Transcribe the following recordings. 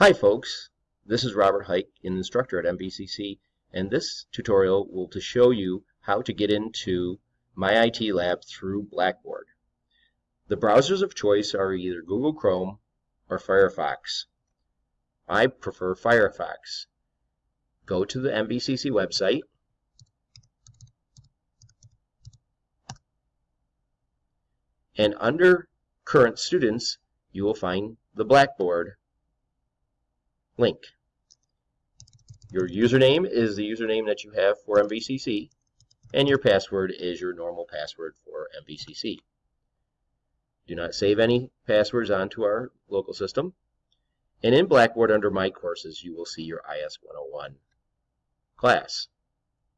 Hi folks, this is Robert Hike, instructor at MVCC, and this tutorial will to show you how to get into My IT Lab through Blackboard. The browsers of choice are either Google Chrome or Firefox. I prefer Firefox. Go to the MVCC website. And under current students, you will find the Blackboard link. Your username is the username that you have for MVCC, and your password is your normal password for MVCC. Do not save any passwords onto our local system. And in Blackboard under My Courses, you will see your IS 101 class.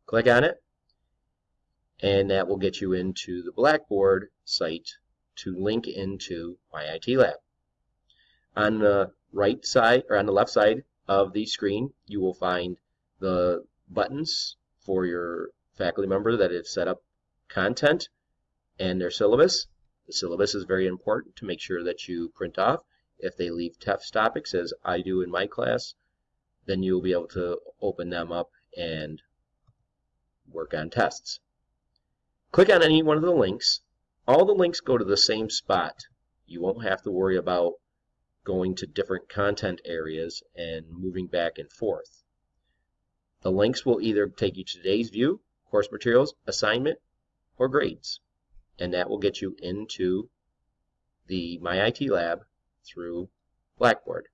Click on it, and that will get you into the Blackboard site to link into My IT Lab. On the right side or on the left side of the screen, you will find the buttons for your faculty member that have set up content and their syllabus. The syllabus is very important to make sure that you print off. If they leave test topics, as I do in my class, then you'll be able to open them up and work on tests. Click on any one of the links. All the links go to the same spot. You won't have to worry about going to different content areas and moving back and forth. The links will either take you to today's view, course materials, assignment, or grades. And that will get you into the My IT Lab through Blackboard.